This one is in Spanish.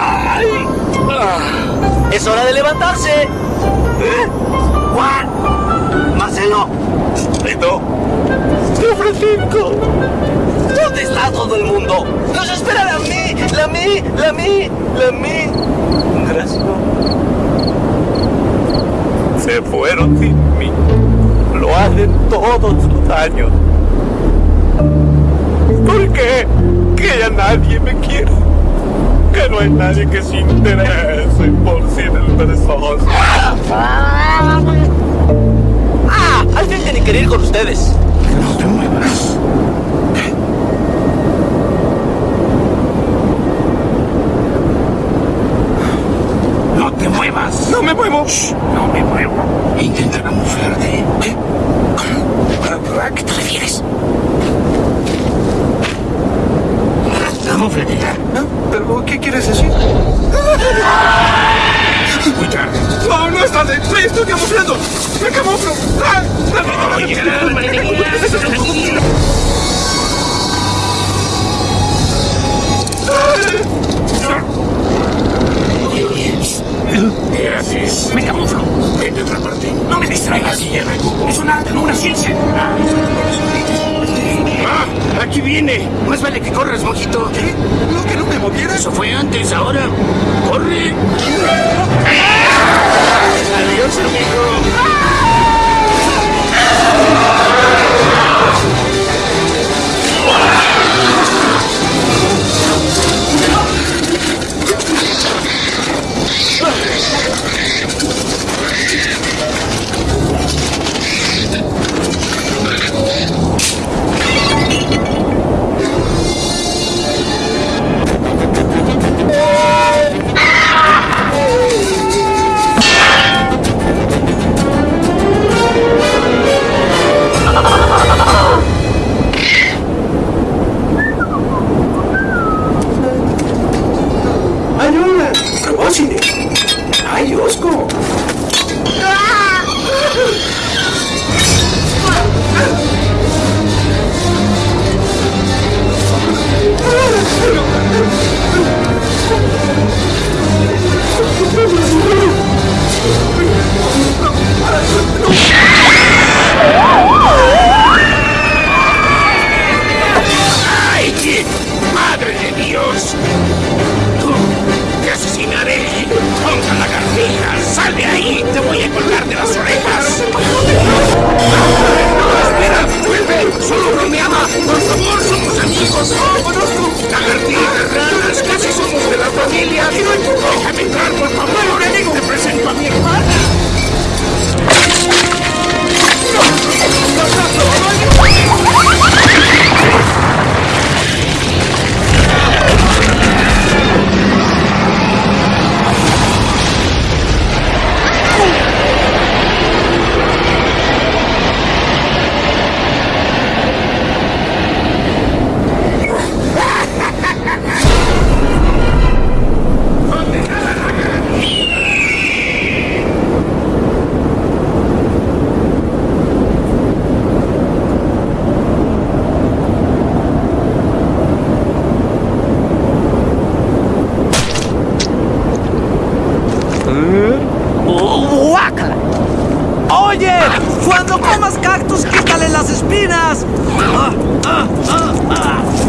¡Ay! ¡Es hora de levantarse! ¿Eh? ¡Juan! ¡Marcelo! ¿Listo? ¡Tío Francisco! ¿Dónde está todo el mundo? ¡Nos espera la mí! ¡La mí! ¡La mí! ¡La mí! Gracias. Se fueron sin mí. Lo hacen todos los años. ¿Por qué? Que ya nadie me quiere. Que no hay nadie que se interese por ser el perezoso. ¡Ah! Alguien tiene que ir con ustedes. No te muevas. No te muevas. ¡No me muevo! Shh, no me muevo. Intenta camuflarte. ¿Qué? ¿Qué haces? Me camuflo. Vete a otra parte. No me distraigas, Guillermo. Es un arte, no una ciencia. Ah, aquí viene. Más vale que corras, mojito. ¿Qué? ¿No que no me moviera? Eso fue antes, ahora. ¡Corre! Adiós, amigo. cheated. ¡Ponga la cartilla! ¡Sal de ahí! ¡Te voy a colgar de las orejas! ¡No, espera! ¡Vuelve! ¡Solo bromeaba! ¡Por ¡Guácala! ¡Oye! ¡Cuando comas cactus, quítale las espinas! ¡Ah, ah, ah!